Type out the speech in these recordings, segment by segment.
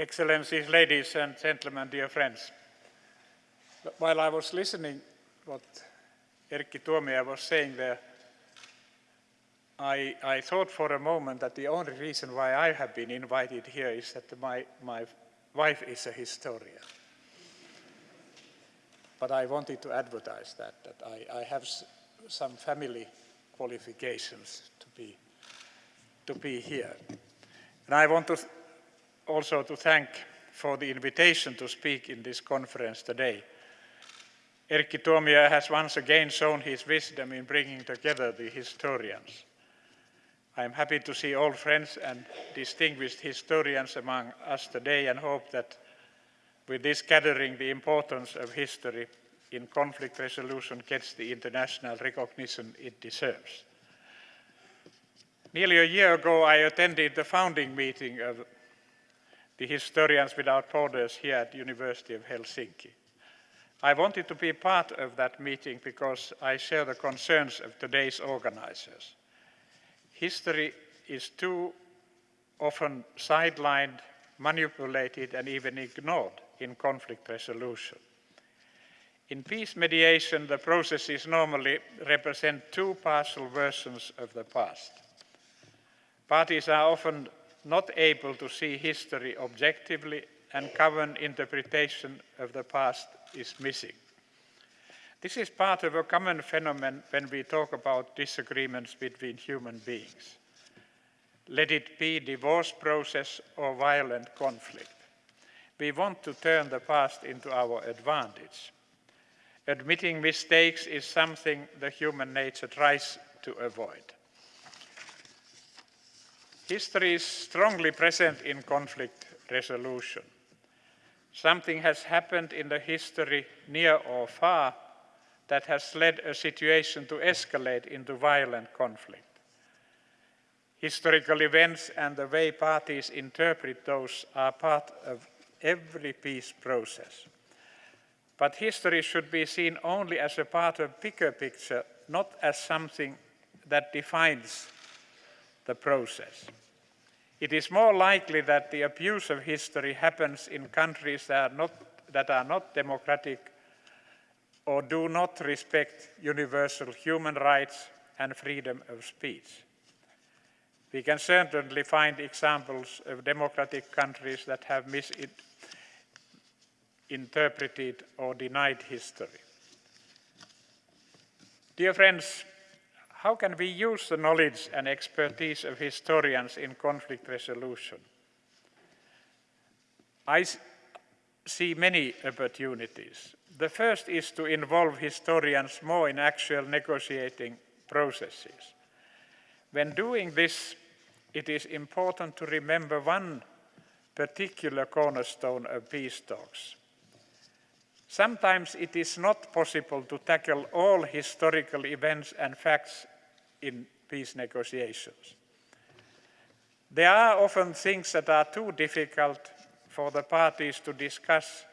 Excellencies, ladies and gentlemen, dear friends. While I was listening what Erkki Tuomioja was saying there, I, I, thought for a moment that the only reason why I have been invited here is that my, my wife is a historian. But I wanted to advertise that, that I, I have some family qualifications to be, to be here. And I want to also to thank for the invitation to speak in this conference today. Erkki Tuomioja has once again shown his wisdom in bringing together the historians. I am happy to see old friends and distinguished historians among us today and hope that with this gathering the importance of history in conflict resolution gets the international recognition it deserves. Nearly a year ago I attended the founding meeting of the Historians Without Borders here at the University of Helsinki. I wanted to be part of that meeting because I share the concerns of today's organizers. History is too often sidelined, manipulated and even ignored in conflict resolution. In peace mediation, the processes normally represent two partial versions of the past. Parties are often not able to see history objectively and common interpretation of the past is missing. This is part of a common phenomenon when we talk about disagreements between human beings. Let it be divorce process or violent conflict. We want to turn the past into our advantage. Admitting mistakes is something the human nature tries to avoid. History is strongly present in conflict resolution. Something has happened in the history, near or far, that has led a situation to escalate into violent conflict. Historical events and the way parties interpret those are part of every peace process. But history should be seen only as a part of bigger picture, not as something that defines the process. It is more likely that the abuse of history happens in countries that are not, that are not democratic or do not respect universal human rights and freedom of speech. We can certainly find examples of democratic countries that have misinterpreted or denied history. Dear friends, how can we use the knowledge and expertise of historians in conflict resolution? I see many opportunities. The first is to involve historians more in actual negotiating processes. When doing this, it is important to remember one particular cornerstone of peace talks. Sometimes it is not possible to tackle all historical events and facts in peace negotiations. There are often things that are too difficult for the parties to discuss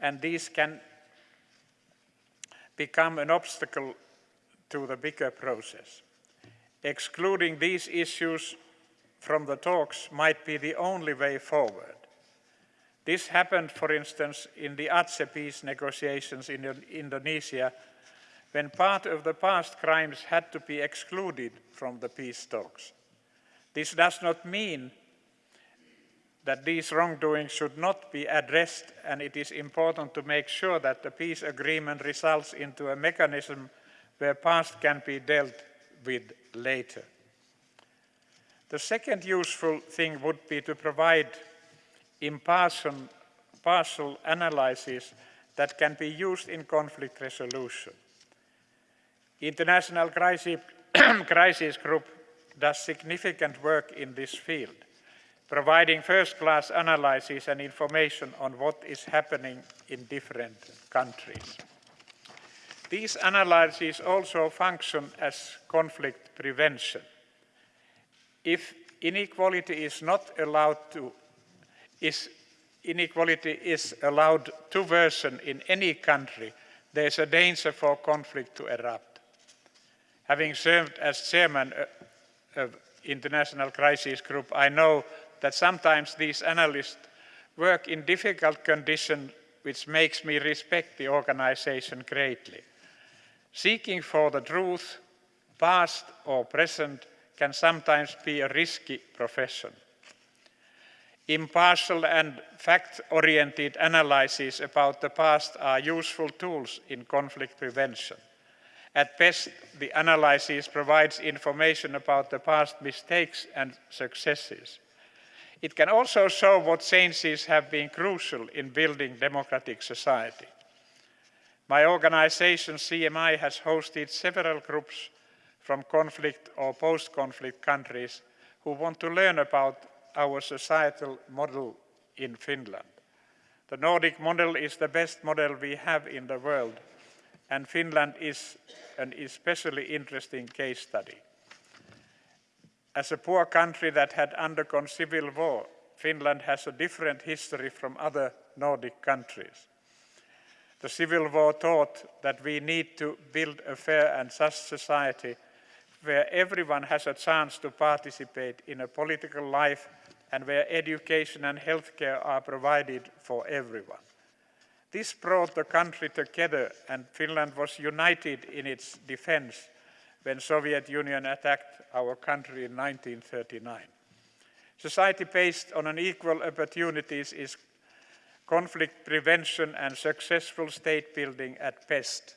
and these can become an obstacle to the bigger process. Excluding these issues from the talks might be the only way forward. This happened, for instance, in the Aceh peace negotiations in Indonesia when part of the past crimes had to be excluded from the peace talks. This does not mean that these wrongdoings should not be addressed and it is important to make sure that the peace agreement results into a mechanism where past can be dealt with later. The second useful thing would be to provide impartial partial analysis that can be used in conflict resolution. International Crisis, Group does significant work in this field, providing first-class analysis and information on what is happening in different countries. These analyses also function as conflict prevention. If inequality is not allowed to, is inequality is allowed to worsen in any country, there is a danger for conflict to erupt. Having served as chairman of International Crisis Group, I know that sometimes these analysts work in difficult conditions, which makes me respect the organization greatly. Seeking for the truth, past or present, can sometimes be a risky profession. Impartial and fact-oriented analyses about the past are useful tools in conflict prevention. At best, the analysis provides information about the past mistakes and successes. It can also show what changes have been crucial in building democratic society. My organization, CMI, has hosted several groups from conflict or post-conflict countries who want to learn about our societal model in Finland. The Nordic model is the best model we have in the world, and Finland is an especially interesting case study. As a poor country that had undergone civil war, Finland has a different history from other Nordic countries. The Civil War taught that we need to build a fair and just society where everyone has a chance to participate in a political life and where education and healthcare are provided for everyone. This brought the country together and Finland was united in its defense when Soviet Union attacked our country in 1939. Society based on equal opportunities is conflict prevention and successful state building at best.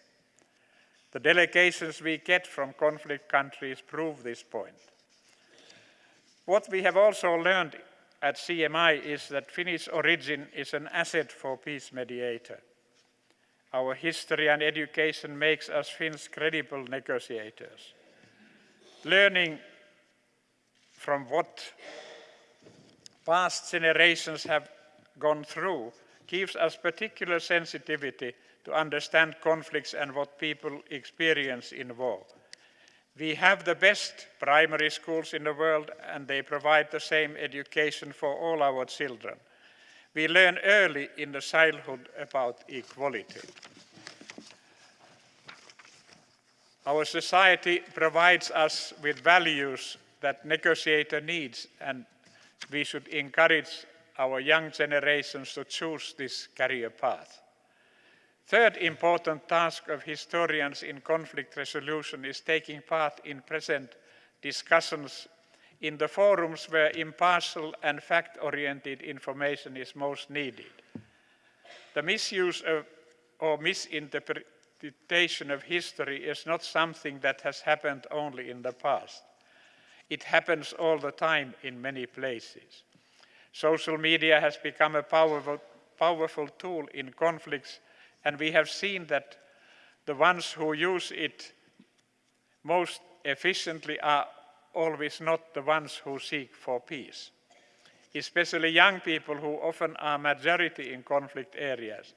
The delegations we get from conflict countries prove this point. What we have also learned at CMI is that Finnish origin is an asset for peace mediator. Our history and education makes us Finns credible negotiators. Learning from what past generations have gone through gives us particular sensitivity to understand conflicts and what people experience in war. We have the best primary schools in the world and they provide the same education for all our children. We learn early in the childhood about equality. Our society provides us with values that negotiator needs and we should encourage our young generations to choose this career path. Third important task of historians in conflict resolution is taking part in present discussions in the forums where impartial and fact-oriented information is most needed. The misuse of, or misinterpretation of history is not something that has happened only in the past. It happens all the time in many places. Social media has become a powerful, powerful tool in conflicts and we have seen that the ones who use it most efficiently are always not the ones who seek for peace. Especially young people who often are majority in conflict areas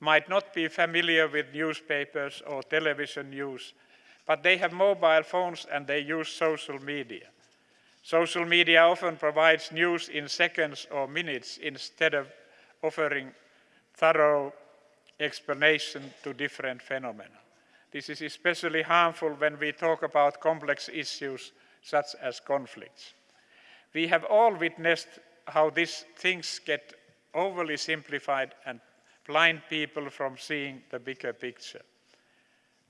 might not be familiar with newspapers or television news, but they have mobile phones and they use social media. Social media often provides news in seconds or minutes instead of offering thorough explanation to different phenomena. This is especially harmful when we talk about complex issues such as conflicts. We have all witnessed how these things get overly simplified and blind people from seeing the bigger picture.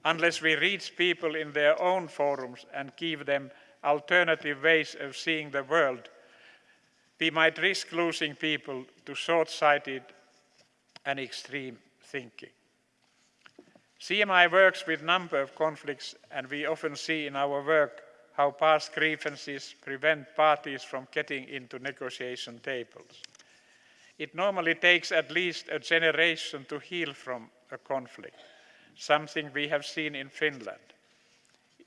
Unless we reach people in their own forums and give them alternative ways of seeing the world, we might risk losing people to short-sighted and extreme thinking. CMI works with a number of conflicts and we often see in our work how past grievances prevent parties from getting into negotiation tables. It normally takes at least a generation to heal from a conflict, something we have seen in Finland.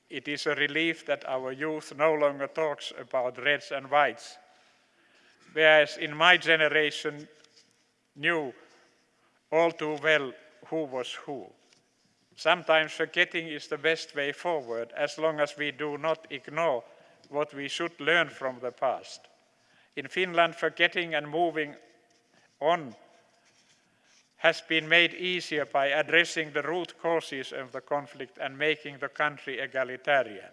It is a relief that our youth no longer talks about reds and whites, whereas in my generation knew all too well who was who. Sometimes forgetting is the best way forward as long as we do not ignore what we should learn from the past. In Finland, forgetting and moving on has been made easier by addressing the root causes of the conflict and making the country egalitarian.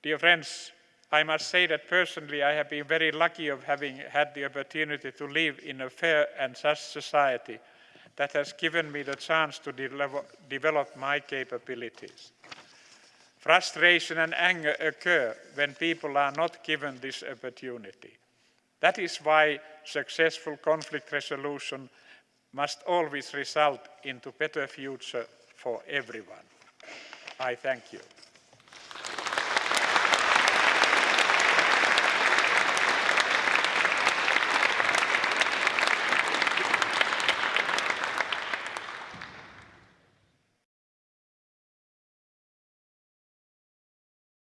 Dear friends, I must say that personally I have been very lucky of having had the opportunity to live in a fair and just society that has given me the chance to develop my capabilities. Frustration and anger occur when people are not given this opportunity. That is why successful conflict resolution must always result into better future for everyone. I thank you.